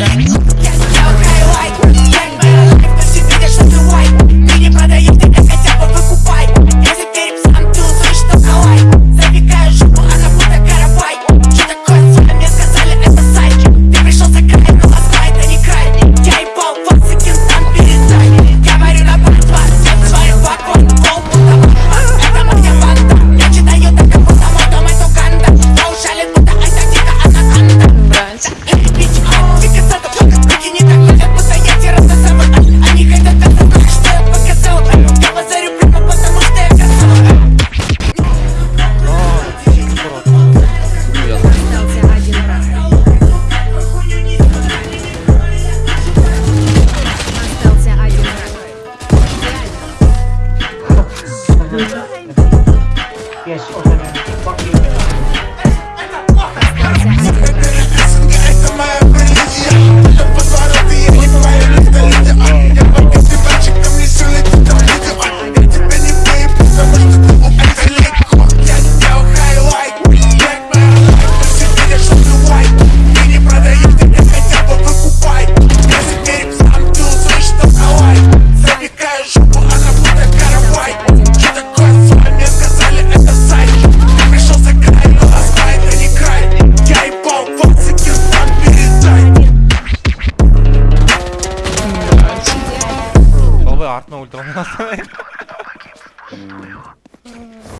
Instagram yes, okay. Fuck you. No, ultra.